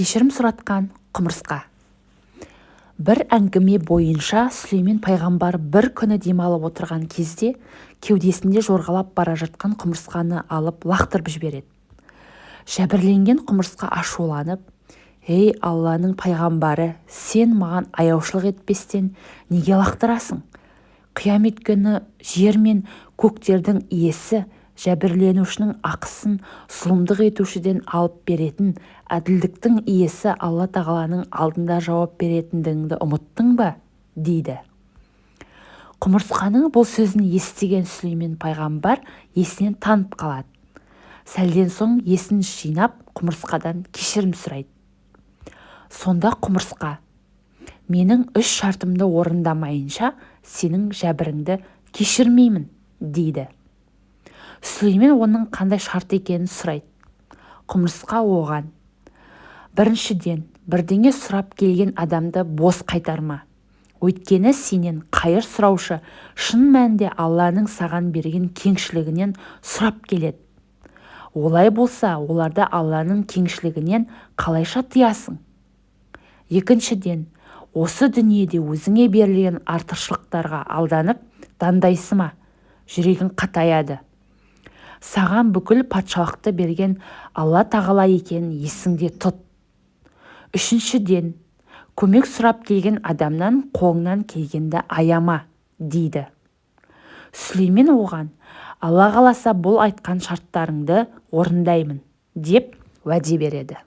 кешірім сұратқан құмырсқа. Бір әңгіме бойынша сүлеймен пайғамбар бір күні демалып отырған кезде кеудесінде жорғалап бара жатқан құмырсқаны алып лақтырып жібереді. Жәбірленген құмырсқа ашуланып ей алланың пайғамбары сен маған аяушылық етпестен неге лақтырасың? Қиямет күні жер мен көктердің иесі жәбірленушінің ақысын зұлымдық етушіден алып беретін әділдіктің иесі алла тағаланың алдында жауап беретіндігіңді ұмыттың ба? дейді. Құмырсқаның бұл сөзін естіген сүлеймен пайғамбар есінен танып қалады. Сәлден соң есін жинап құмырсқадан кешірім сұрайды. Сонда құмырсқа менің үш шартымды орындамайынша сенің жәбіріңді кешірмеймін дейді. Сүлеймен оның қандай шарт екенін сұрайды. Құмырсқа оған. Біріншіден бірдеңе сұрап келген адамды бос қайтарма. Өйткені сенен қайыр сұраушы шын мәнінде алланың саған берген кеңшілігінен сұрап келеді. Олай болса оларды алланың кеңшілігінен қалайша тыясың? Екіншіден осы дүниеде өзіңе берілген артықшылықтарға алданып дандайсы ма жүрегің қатаяды. Саған бүкіл патшалықты берген алла тағала екенін есіңде тұт. Үшіншіден көмек сұрап келген адамнан қолыңнан келгенді аяма дейді. Сүлеймен оған алла қаласа бұл айтқан шарттарыңды орындаймын деп уәде береді.